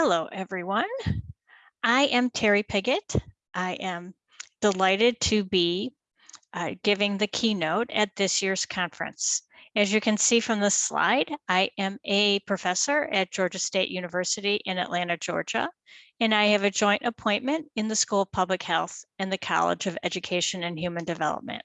Hello, everyone. I am Terri Pigott. I am delighted to be uh, giving the keynote at this year's conference. As you can see from the slide, I am a professor at Georgia State University in Atlanta, Georgia, and I have a joint appointment in the School of Public Health and the College of Education and Human Development.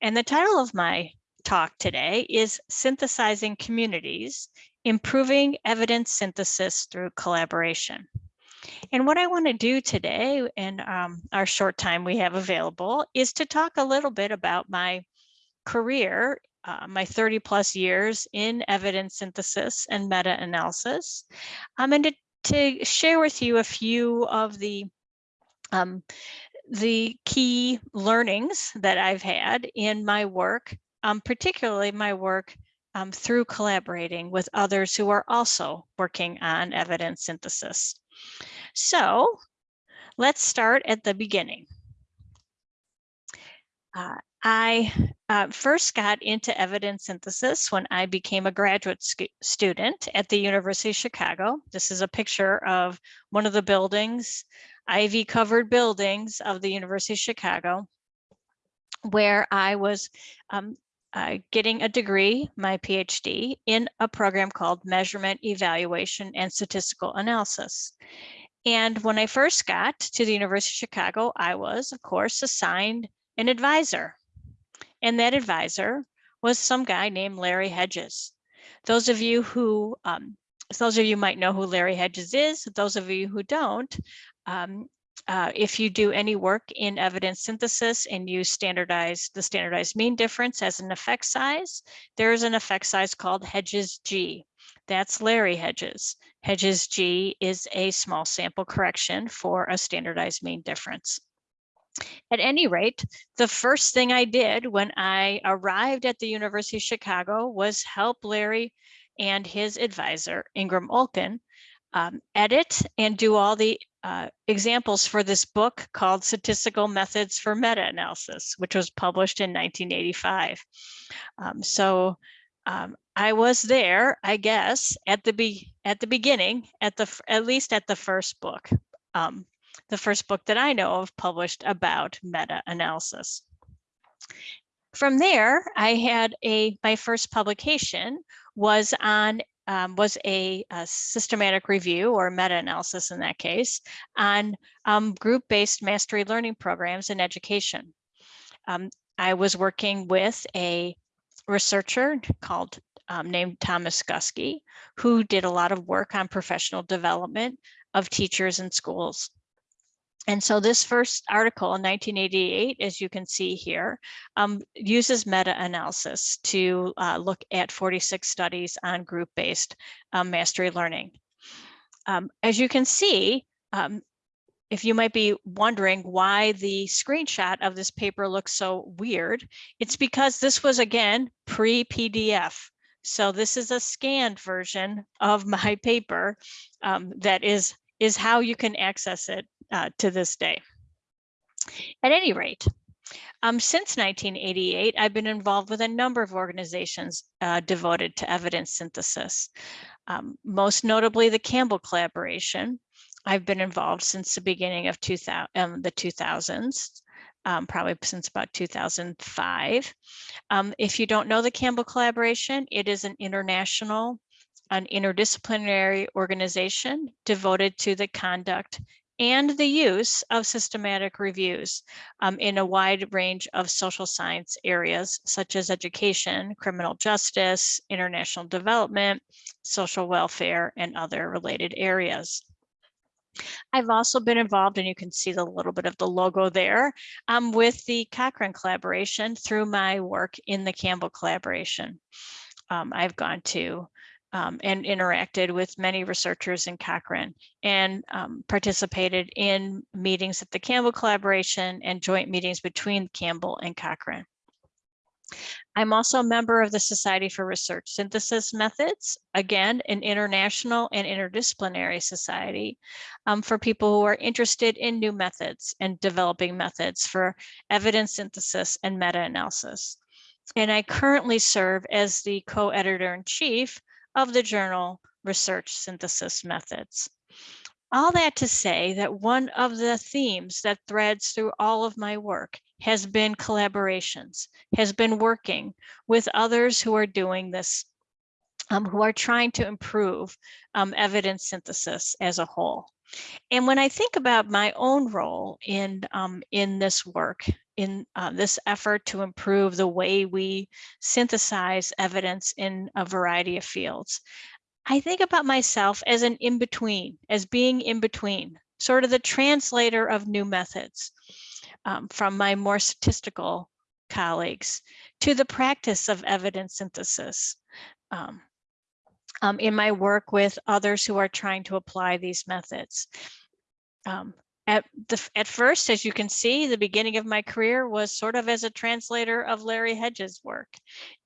And the title of my talk today is Synthesizing Communities, Improving Evidence Synthesis Through Collaboration. And what I want to do today in um, our short time we have available is to talk a little bit about my career, uh, my 30 plus years in evidence synthesis and meta-analysis, um, and to, to, share with you a few of the um, the key learnings that I've had in my work um, particularly my work um, through collaborating with others who are also working on evidence synthesis. So let's start at the beginning. Uh, I uh, first got into evidence synthesis when I became a graduate student at the University of Chicago. This is a picture of one of the buildings, ivy covered buildings of the University of Chicago, where I was um, uh, getting a degree, my PhD, in a program called Measurement, Evaluation, and Statistical Analysis. And when I first got to the University of Chicago, I was, of course, assigned an advisor. And that advisor was some guy named Larry Hedges. Those of you who, um, those of you might know who Larry Hedges is, those of you who don't, um, uh, if you do any work in evidence synthesis and use standardized the standardized mean difference as an effect size, there's an effect size called Hedges G. That's Larry Hedges. Hedges G is a small sample correction for a standardized mean difference. At any rate, the first thing I did when I arrived at the University of Chicago was help Larry and his advisor, Ingram Olkin, um, edit and do all the uh, examples for this book called Statistical Methods for Meta-Analysis, which was published in 1985. Um, so um, I was there, I guess, at the be at the beginning, at the at least at the first book, um, the first book that I know of published about meta-analysis. From there, I had a my first publication was on um, was a, a, systematic review or meta-analysis in that case on um, group-based mastery learning programs in education. Um, I was working with a researcher called um, named Thomas Guskey, who did a lot of work on professional development of teachers in schools. And so this first article in 1988, as you can see here, um, uses meta-analysis to uh, look at 46 studies on group-based um, mastery learning. Um, as you can see, um, if you might be wondering why the screenshot of this paper looks so weird, it's because this was, again, pre-PDF. So this is a scanned version of my paper um, that is, is how you can access it uh, to this day. At any rate, um, since 1988, I've been involved with a number of organizations uh, devoted to evidence synthesis, um, most notably the Campbell Collaboration. I've been involved since the beginning of 2000, um, the 2000s, um, probably since about 2005. Um, if you don't know the Campbell Collaboration, it is an international, an interdisciplinary organization devoted to the conduct and the use of systematic reviews um, in a wide range of social science areas such as education, criminal justice, international development, social welfare, and other related areas. I've also been involved, and you can see the little bit of the logo there, um, with the Cochrane collaboration through my work in the Campbell collaboration. Um, I've gone to um, and interacted with many researchers in Cochrane and um, participated in meetings at the Campbell collaboration and joint meetings between Campbell and Cochrane. I'm also a member of the Society for Research Synthesis Methods, again, an international and interdisciplinary society um, for people who are interested in new methods and developing methods for evidence synthesis and meta-analysis. And I currently serve as the co-editor in chief of the journal research synthesis methods. All that to say that one of the themes that threads through all of my work has been collaborations, has been working with others who are doing this, um, who are trying to improve um, evidence synthesis as a whole. And when I think about my own role in, um, in this work, in uh, this effort to improve the way we synthesize evidence in a variety of fields, I think about myself as an in-between, as being in between, sort of the translator of new methods um, from my more statistical colleagues to the practice of evidence synthesis um, um, in my work with others who are trying to apply these methods. Um, at, the, at first, as you can see, the beginning of my career was sort of as a translator of Larry Hedges' work,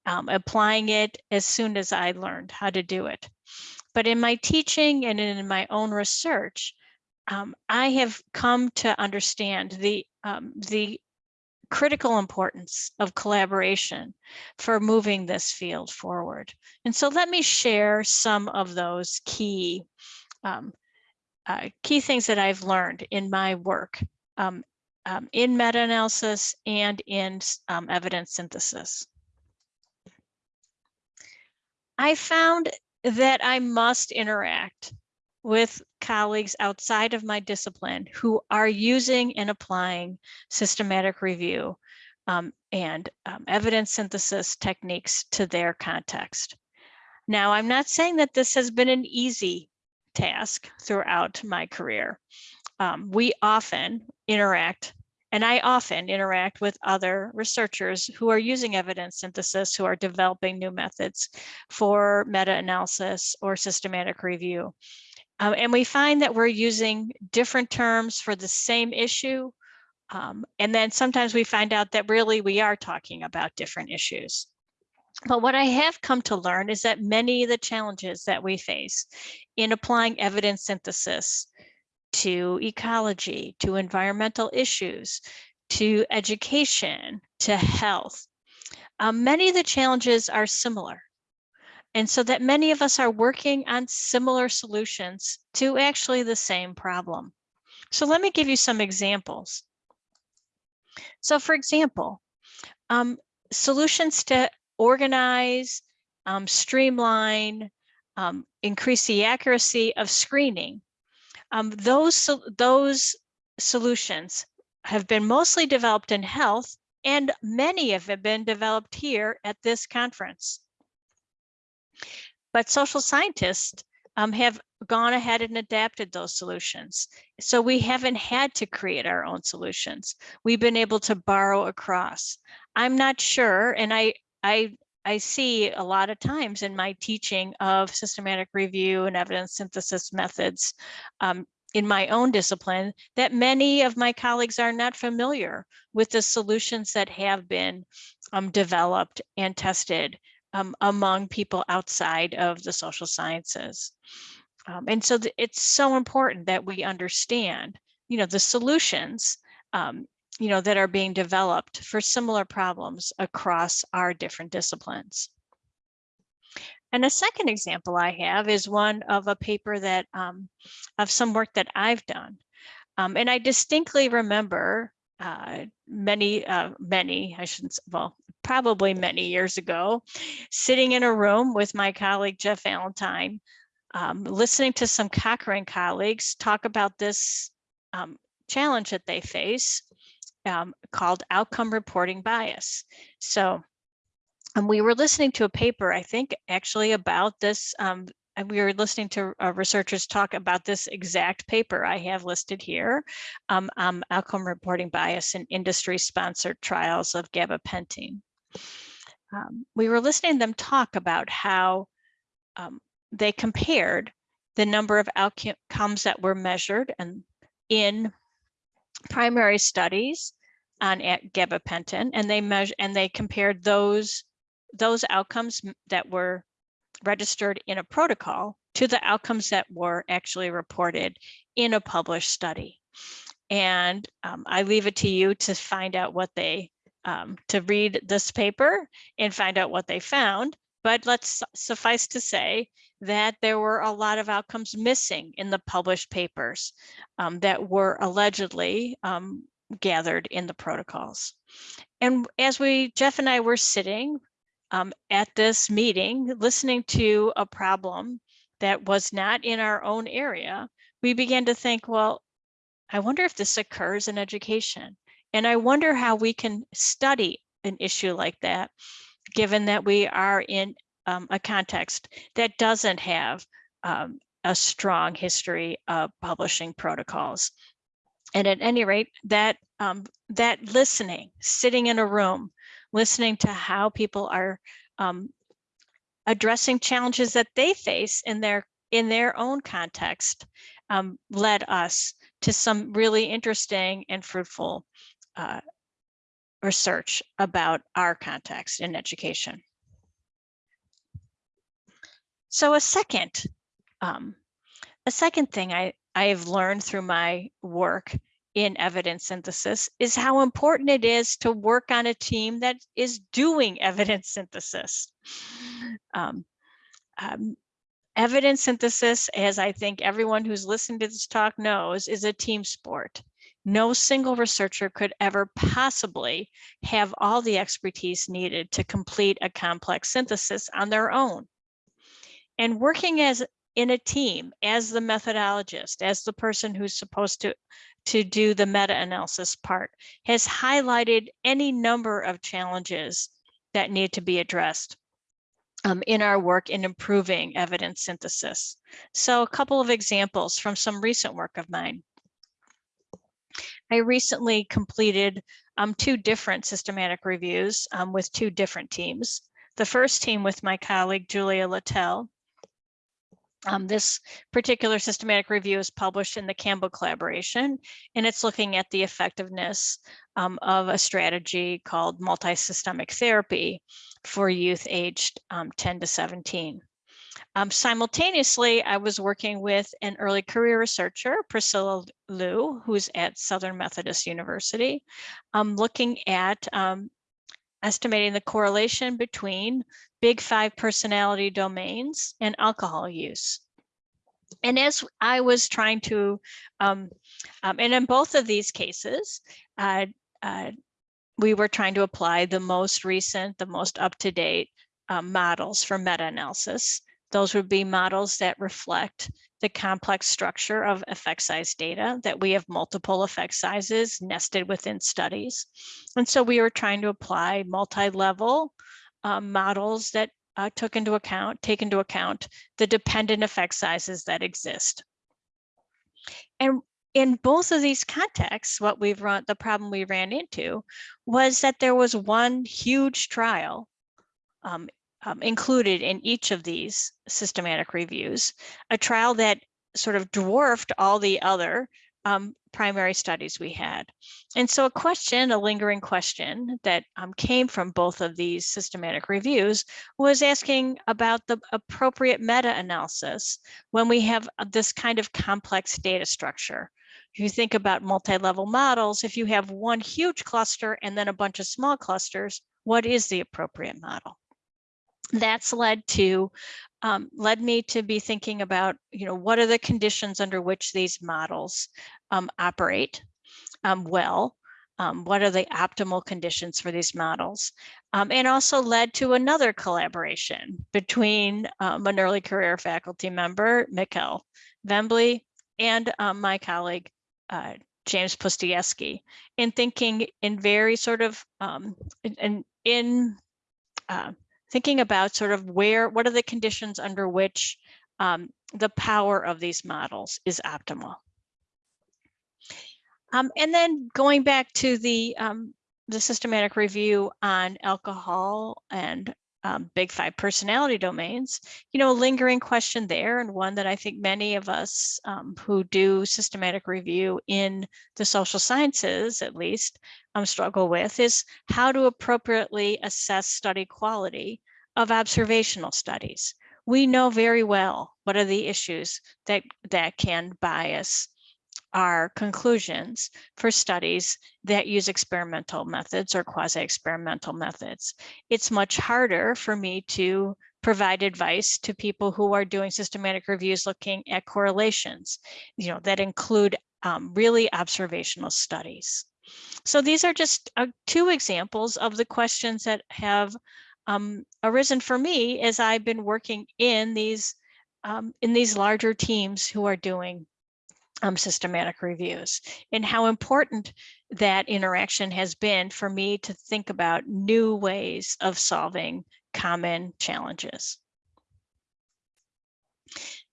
um, applying it as soon as I learned how to do it. But in my teaching and in my own research, um, I have come to understand the, um, the critical importance of collaboration for moving this field forward. And so let me share some of those key um, uh, key things that I've learned in my work um, um, in meta-analysis and in um, evidence synthesis. I found that I must interact with colleagues outside of my discipline who are using and applying systematic review um, and um, evidence synthesis techniques to their context. Now, I'm not saying that this has been an easy task throughout my career. Um, we often interact, and I often interact with other researchers who are using evidence synthesis, who are developing new methods for meta-analysis or systematic review. Um, and we find that we're using different terms for the same issue. Um, and then sometimes we find out that really we are talking about different issues. But what I have come to learn is that many of the challenges that we face in applying evidence synthesis to ecology, to environmental issues, to education, to health, um, many of the challenges are similar. And so that many of us are working on similar solutions to actually the same problem. So let me give you some examples. So for example, um, solutions to organize, um, streamline, um, increase the accuracy of screening. Um, those, those solutions have been mostly developed in health and many of have been developed here at this conference. But social scientists um, have gone ahead and adapted those solutions. So we haven't had to create our own solutions. We've been able to borrow across. I'm not sure, and I, I, I see a lot of times in my teaching of systematic review and evidence synthesis methods um, in my own discipline that many of my colleagues are not familiar with the solutions that have been um, developed and tested um, among people outside of the social sciences. Um, and so it's so important that we understand, you know, the solutions, um, you know, that are being developed for similar problems across our different disciplines. And a second example I have is one of a paper that um, of some work that I've done. Um, and I distinctly remember uh, many, uh, many, I shouldn't, say, well, probably many years ago, sitting in a room with my colleague, Jeff Valentine, um, listening to some Cochrane colleagues talk about this um, challenge that they face um, called outcome reporting bias. So um, we were listening to a paper, I think actually about this um, and we were listening to uh, researchers talk about this exact paper I have listed here, um, um, outcome reporting bias in industry sponsored trials of gabapentin. Um, we were listening to them talk about how um, they compared the number of outcomes that were measured and in primary studies on gabapentin, and they measure and they compared those those outcomes that were registered in a protocol to the outcomes that were actually reported in a published study. And um, I leave it to you to find out what they, um, to read this paper and find out what they found. But let's suffice to say that there were a lot of outcomes missing in the published papers um, that were allegedly um, gathered in the protocols. And as we, Jeff and I were sitting um, at this meeting, listening to a problem that was not in our own area, we began to think, well, I wonder if this occurs in education. And I wonder how we can study an issue like that, given that we are in um, a context that doesn't have um, a strong history of publishing protocols. And at any rate, that um, that listening, sitting in a room, listening to how people are um, addressing challenges that they face in their in their own context um, led us to some really interesting and fruitful uh, research about our context in education. So a second, um, a second thing I, I've learned through my work in evidence synthesis is how important it is to work on a team that is doing evidence synthesis. Um, um, evidence synthesis, as I think everyone who's listened to this talk knows, is a team sport. No single researcher could ever possibly have all the expertise needed to complete a complex synthesis on their own. And working as in a team, as the methodologist, as the person who's supposed to, to do the meta-analysis part, has highlighted any number of challenges that need to be addressed um, in our work in improving evidence synthesis. So a couple of examples from some recent work of mine. I recently completed um, two different systematic reviews um, with two different teams. The first team with my colleague, Julia Littell. Um, this particular systematic review is published in the Campbell collaboration, and it's looking at the effectiveness um, of a strategy called multisystemic therapy for youth aged um, 10 to 17. Um, simultaneously, I was working with an early career researcher, Priscilla Liu, who's at Southern Methodist University, um, looking at um, estimating the correlation between big five personality domains and alcohol use. And as I was trying to, um, um, and in both of these cases, uh, uh, we were trying to apply the most recent, the most up-to-date uh, models for meta-analysis. Those would be models that reflect the complex structure of effect size data, that we have multiple effect sizes nested within studies. And so we were trying to apply multi-level um, models that uh, took into account, take into account the dependent effect sizes that exist. And in both of these contexts, what we've run, the problem we ran into was that there was one huge trial um, um, included in each of these systematic reviews, a trial that sort of dwarfed all the other um, primary studies we had. And so a question, a lingering question that um, came from both of these systematic reviews was asking about the appropriate meta-analysis when we have uh, this kind of complex data structure. If you think about multi-level models, if you have one huge cluster and then a bunch of small clusters, what is the appropriate model? That's led to um, led me to be thinking about, you know, what are the conditions under which these models um, operate um, well? Um, what are the optimal conditions for these models? Um, and also led to another collaboration between um, an early career faculty member, Mikkel Vembye, and my colleague, uh, James Pustejovsky, in thinking in very sort of, in, in uh, thinking about sort of where, what are the conditions under which um, the power of these models is optimal. Um, and then going back to the, um, the systematic review on alcohol and um, big five personality domains, you know, a lingering question there and one that I think many of us um, who do systematic review in the social sciences, at least, um, struggle with is how to appropriately assess study quality of observational studies. We know very well what are the issues that, that can bias our conclusions for studies that use experimental methods or quasi-experimental methods. It's much harder for me to provide advice to people who are doing systematic reviews looking at correlations, you know, that include um, really observational studies. So these are just uh, two examples of the questions that have um, arisen for me as I've been working in these um, in these larger teams who are doing um, systematic reviews and how important that interaction has been for me to think about new ways of solving common challenges.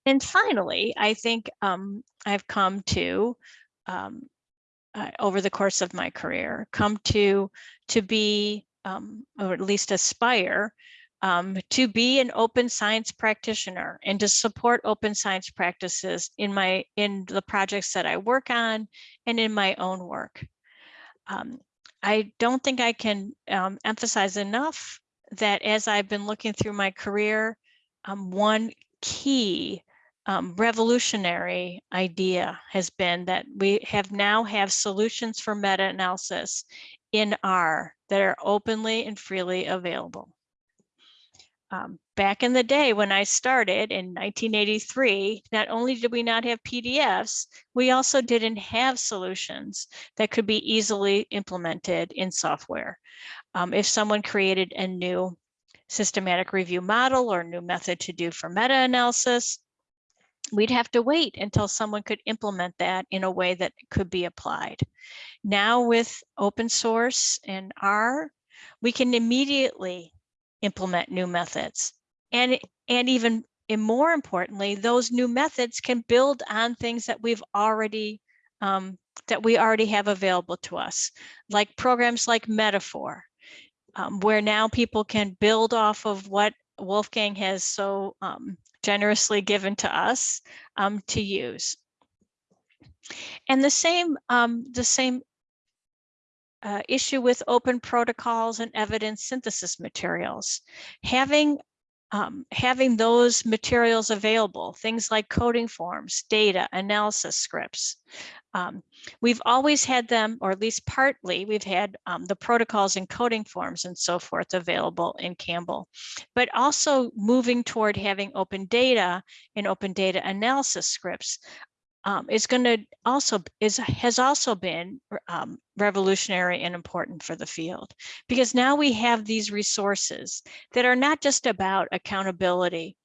And finally, I think um, I've come to, um, uh, over the course of my career, come to, to be, um, or at least aspire um, to be an open science practitioner and to support open science practices in my in the projects that I work on and in my own work. Um, I don't think I can um, emphasize enough that as I've been looking through my career, um, one key um, revolutionary idea has been that we have now have solutions for meta-analysis in R that are openly and freely available um, back in the day when I started in 1983, not only did we not have PDFs, we also didn't have solutions that could be easily implemented in software. Um, if someone created a new systematic review model or new method to do for meta-analysis, we'd have to wait until someone could implement that in a way that could be applied. Now with open source and R, we can immediately implement new methods. And, and even and more importantly, those new methods can build on things that we've already um, that we already have available to us, like programs like metafor, um, where now people can build off of what Wolfgang has so um, generously given to us um, to use. And the same, um, the same uh, issue with open protocols and evidence synthesis materials. Having um, having those materials available, things like coding forms, data, analysis scripts. Um, we've always had them, or at least partly, we've had um, the protocols and coding forms and so forth available in Campbell, but also moving toward having open data and open data analysis scripts um, is going to also is has also been um, revolutionary and important for the field because now we have these resources that are not just about accountability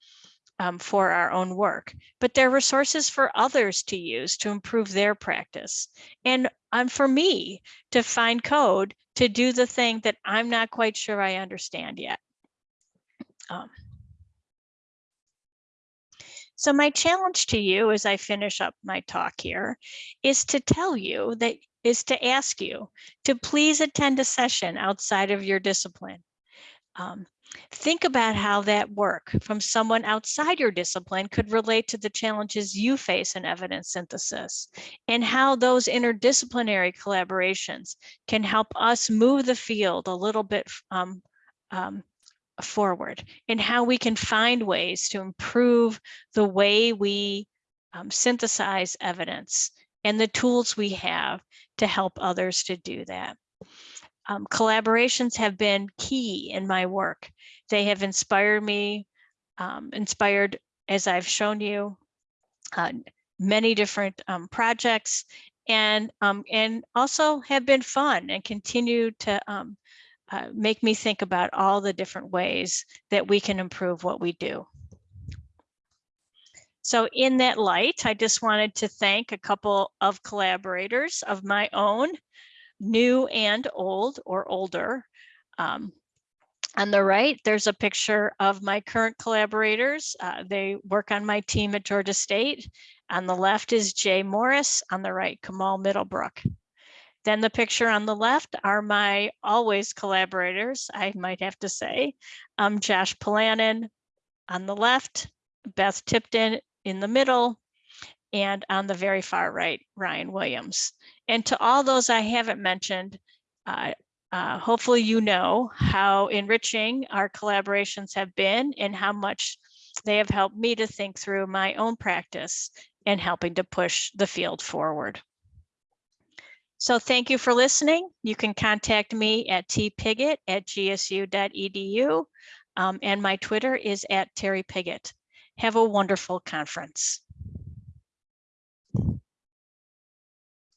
um, for our own work, but they're resources for others to use to improve their practice. And um, for me to find code to do the thing that I'm not quite sure I understand yet. Um, so my challenge to you as I finish up my talk here is to tell you that is to ask you to please attend a session outside of your discipline. Um, think about how that work from someone outside your discipline could relate to the challenges you face in evidence synthesis and how those interdisciplinary collaborations can help us move the field a little bit um, um, forward and how we can find ways to improve the way we um, synthesize evidence and the tools we have to help others to do that. Um, collaborations have been key in my work. They have inspired me, um, inspired, as I've shown you, uh, many different um, projects and um, and also have been fun and continue to um, uh, make me think about all the different ways that we can improve what we do. So in that light, I just wanted to thank a couple of collaborators of my own, new and old or older. Um, on the right, there's a picture of my current collaborators. Uh, they work on my team at Georgia State. On the left is Jay Morris, on the right, Kamal Middlebrook. Then the picture on the left are my always collaborators, I might have to say. Um, Josh Polanin on the left, Beth Tipton in the middle, and on the very far right, Ryan Williams. And to all those I haven't mentioned, uh, uh, hopefully you know how enriching our collaborations have been and how much they have helped me to think through my own practice and helping to push the field forward. So thank you for listening. You can contact me at tpigott at gsu.edu. Um, and my Twitter is at Terri Pigott. Have a wonderful conference.